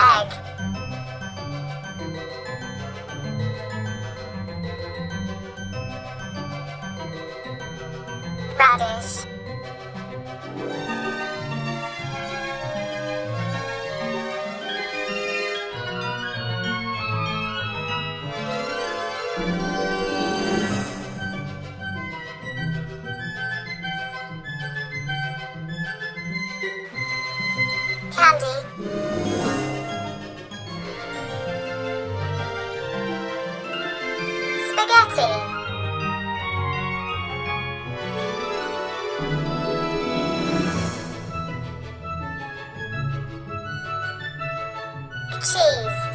egg. Radish. Candy. spaghetti. cheese.